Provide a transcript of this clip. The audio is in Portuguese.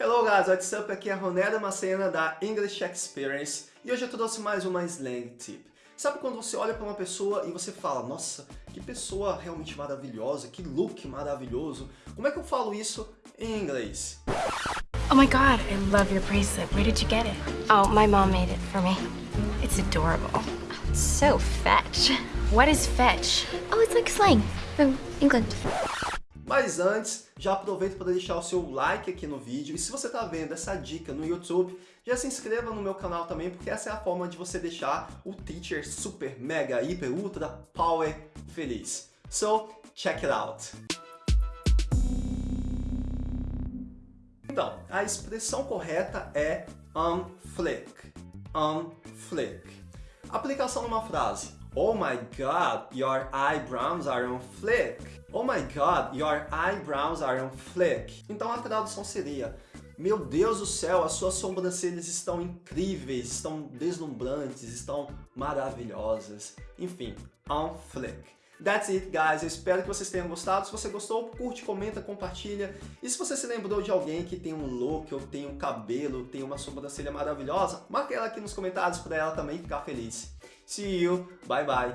Hello guys, what's up? Aqui é a Roneda Macena da English Experience e hoje eu trouxe mais uma slang tip. Sabe quando você olha para uma pessoa e você fala, nossa, que pessoa realmente maravilhosa, que look maravilhoso. Como é que eu falo isso em inglês? Oh my god, I love your bracelet. Where did you get it? Oh, my mom made it for me. It's adorable. So fetch. What is fetch? Oh, it's like slang from England. Mas antes, já aproveito para deixar o seu like aqui no vídeo e se você está vendo essa dica no YouTube, já se inscreva no meu canal também, porque essa é a forma de você deixar o teacher super, mega, hiper, ultra, power feliz. So, check it out! Então, a expressão correta é unflick. Aplicação numa frase. Oh my god, your eyebrows are on flick. Oh my god, your eyebrows are on flick. Então a tradução seria, meu Deus do céu, as suas sobrancelhas estão incríveis, estão deslumbrantes, estão maravilhosas. Enfim, on flick. That's it, guys. Eu espero que vocês tenham gostado. Se você gostou, curte, comenta, compartilha. E se você se lembrou de alguém que tem um look, ou tem um cabelo, tem uma sobrancelha maravilhosa, marque ela aqui nos comentários para ela também ficar feliz. See you. Bye, bye.